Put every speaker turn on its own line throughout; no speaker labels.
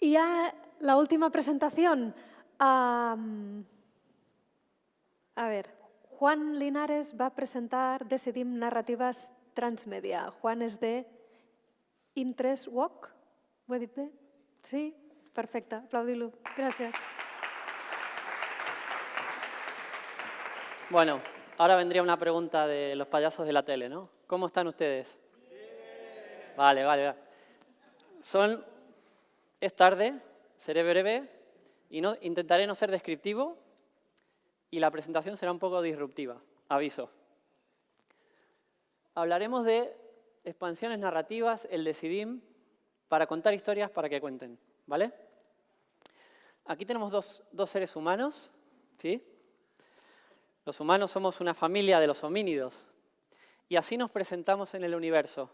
Y ya la última presentación. Um, a ver, Juan Linares va a presentar Decidim Narrativas Transmedia. Juan és de Interest Walk. Sí? Perfecte, aplaudi-lo. Gràcies.
Bueno, ahora vendría una pregunta de los payasos de la tele, ¿no? ¿Cómo están ustedes? Vale, vale, vale. Son, es tarde, seré breve y no, intentaré no ser descriptivo y la presentación será un poco disruptiva, aviso. Hablaremos de expansiones narrativas, el Decidim, para contar historias para que cuenten, ¿vale? Aquí tenemos dos, dos seres humanos, ¿sí? Los humanos somos una familia de los homínidos y así nos presentamos en el universo.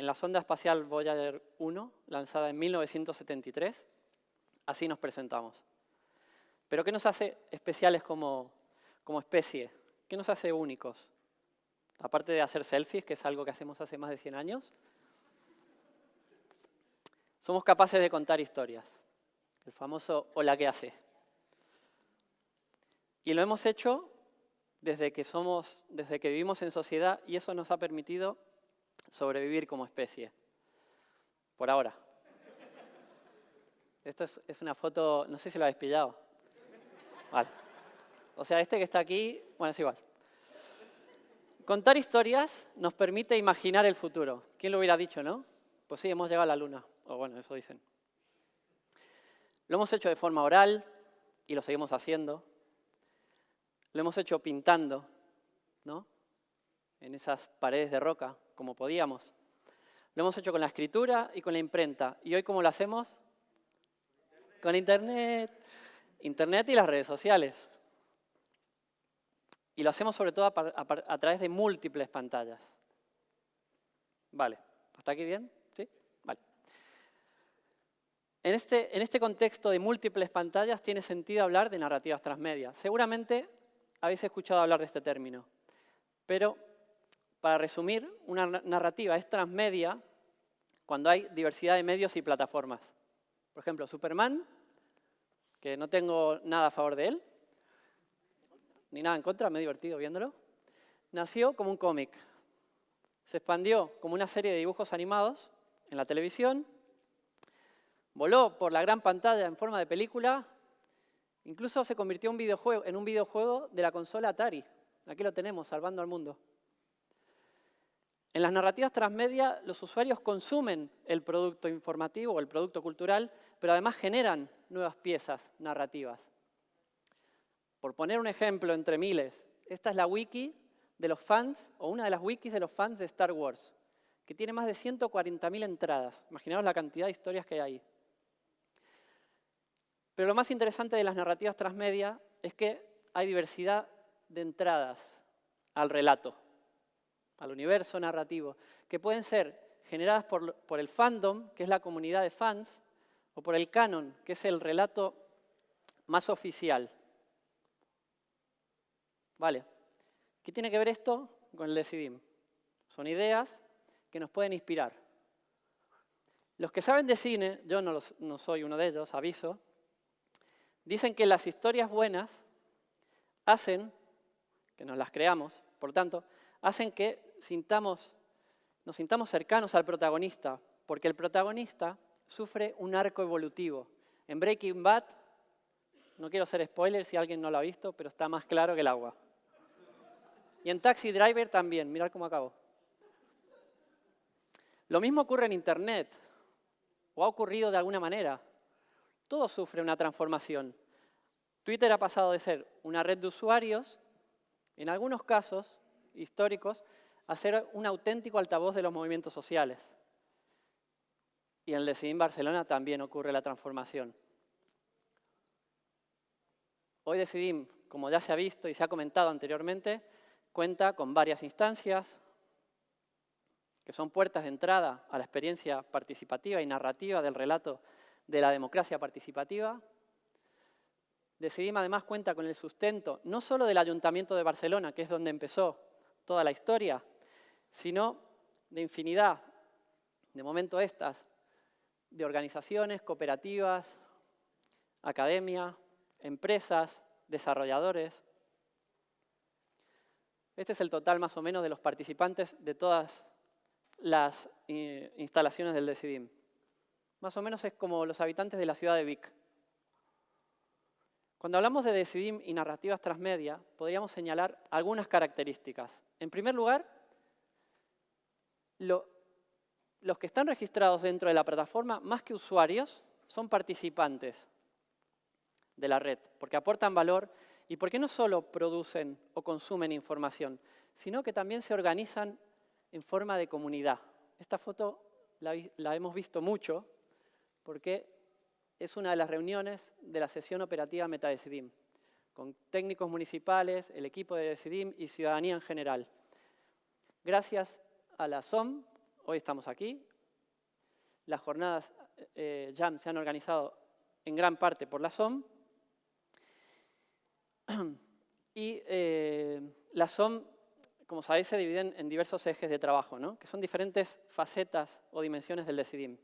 En la sonda espacial Voyager 1, lanzada en 1973, así nos presentamos. Pero ¿qué nos hace especiales como, como especie? ¿Qué nos hace únicos? Aparte de hacer selfies, que es algo que hacemos hace más de 100 años, somos capaces de contar historias. El famoso hola que hace. Y lo hemos hecho desde que, somos, desde que vivimos en sociedad y eso nos ha permitido sobrevivir como especie. Por ahora. Esto es, es una foto, no sé si lo habéis pillado. Vale. O sea, este que está aquí, bueno, es igual. Contar historias nos permite imaginar el futuro. ¿Quién lo hubiera dicho, no? Pues sí, hemos llegado a la luna. O bueno, eso dicen. Lo hemos hecho de forma oral y lo seguimos haciendo. Lo hemos hecho pintando. En esas paredes de roca, como podíamos. Lo hemos hecho con la escritura y con la imprenta. ¿Y hoy cómo lo hacemos? Con Internet. Internet y las redes sociales. Y lo hacemos sobre todo a, través de múltiples pantallas. Vale, ¿hasta aquí bien? ¿Sí? Vale. En este, en este contexto de múltiples pantallas tiene sentido hablar de narrativas transmedia. Seguramente habéis escuchado hablar de este término, pero para resumir, una narrativa es transmedia cuando hay diversidad de medios y plataformas. Por ejemplo, Superman que no tengo nada a favor de él, ni nada en contra, me he divertido viéndolo, nació como un cómic. Se expandió como una serie de dibujos animados en la televisión, voló por la gran pantalla en forma de película, incluso se convirtió en un videojuego, de la consola Atari. Aquí lo tenemos, salvando al mundo. En las narrativas transmedia, los usuarios consumen el producto informativo o el producto cultural, pero además generan nuevas piezas narrativas. Por poner un ejemplo entre miles, esta es la wiki de los fans, o una de las wikis de los fans de Star Wars, que tiene más de 140.000 entradas. Imaginaos la cantidad de historias que hay ahí. Pero lo más interesante de las narrativas transmedia es que hay diversidad de entradas al relato al universo narrativo, que pueden ser generadas por, por el fandom, que es la comunidad de fans, o por el canon, que es el relato más oficial. Vale. ¿Qué tiene que ver esto con el Decidim? Son ideas que nos pueden inspirar. Los que saben de cine, yo no, no soy uno de ellos, aviso, dicen que las historias buenas hacen que nos las creamos, por tanto, hacen que sintamos, nos sintamos cercanos al protagonista, porque el protagonista sufre un arco evolutivo. En Breaking Bad, no quiero ser spoiler si alguien no lo ha visto, pero está más claro que el agua. Y en Taxi Driver también, mirad cómo acabo. Lo mismo ocurre en Internet, o ha ocurrido de alguna manera. Todo sufre una transformación. Twitter ha pasado de ser una red de usuarios, en algunos casos históricos, a ser un auténtico altavoz de los movimientos sociales. Y en el Decidim Barcelona también ocurre la transformación. Hoy Decidim, como ya se ha visto y se ha comentado anteriormente, cuenta con varias instancias que son puertas de entrada a la experiencia participativa y narrativa del relato de la democracia participativa. Decidim además cuenta con el sustento no solo del Ayuntamiento de Barcelona, que es donde empezó toda la historia, sino de infinidad, de momento estas, de organizaciones, cooperativas, academia, empresas, desarrolladores. Este es el total más o menos de los participantes de todas las eh, instalaciones del DECIDIM. Más o menos es como los habitantes de la ciudad de Vic. Cuando hablamos de Decidim y narrativas transmedia, podríamos señalar algunas características. En primer lugar, los que están registrados dentro de la plataforma, más que usuarios, son participantes de la red, porque aportan valor y porque no solo producen o consumen información, sino que también se organizan en forma de comunidad. Esta foto la, la hemos visto mucho porque es una de las reuniones de la sesión operativa MetaDecidim, con técnicos municipales, el equipo de Decidim y ciudadanía en general. Gracias a la SOM, hoy estamos aquí. Las jornadas eh, JAM se han organizado en gran parte por la SOM. Y eh, la SOM, como sabéis, se dividen en diversos ejes de trabajo, ¿no? que son diferentes facetas o dimensiones del Decidim.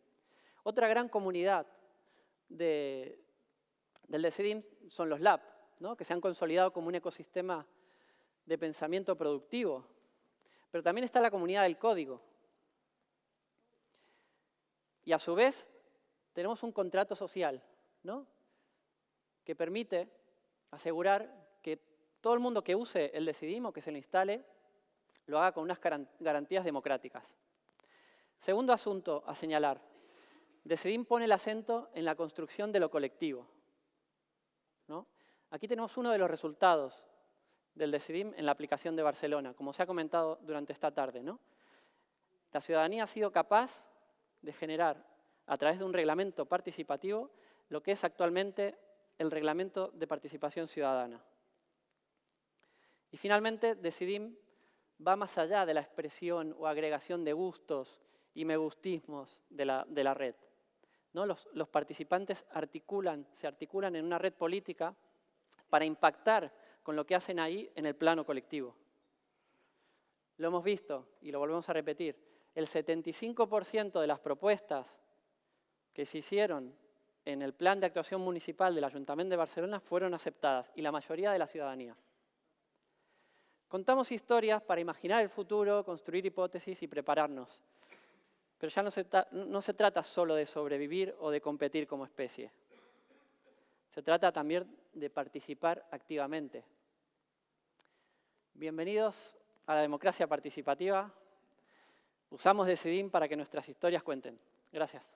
Otra gran comunidad del DECIDIM son los lab, que se han consolidado como un ecosistema de pensamiento productivo. Pero también está la comunidad del código. Y a su vez tenemos un contrato social que permite asegurar que todo el mundo que use el Decidim o que se lo instale lo haga con unas garantías democráticas. Segundo asunto a señalar, Decidim pone el acento en la construcción de lo colectivo. ¿no? Aquí tenemos uno de los resultados del Decidim en la aplicación de Barcelona, como se ha comentado durante esta tarde. ¿no? La ciudadanía ha sido capaz de generar, a través de un reglamento participativo, lo que es actualmente el Reglamento de Participación Ciudadana. Y finalmente, Decidim va más allá de la expresión o agregación de gustos y me gustismos de la, de la red. Los, participantes articulan, se articulan en una red política para impactar con lo que hacen ahí en el plano colectivo. Lo hemos visto y lo volvemos a repetir. El 75% de las propuestas que se hicieron en el plan de actuación municipal del Ayuntamiento de Barcelona fueron aceptadas y la mayoría de la ciudadanía. Contamos historias para imaginar el futuro, construir hipótesis y prepararnos. Pero ya no se, no se trata solo de sobrevivir o de competir como especie. Se trata también de participar activamente. Bienvenidos a la democracia participativa. Usamos Decidim para que nuestras historias cuenten. Gracias.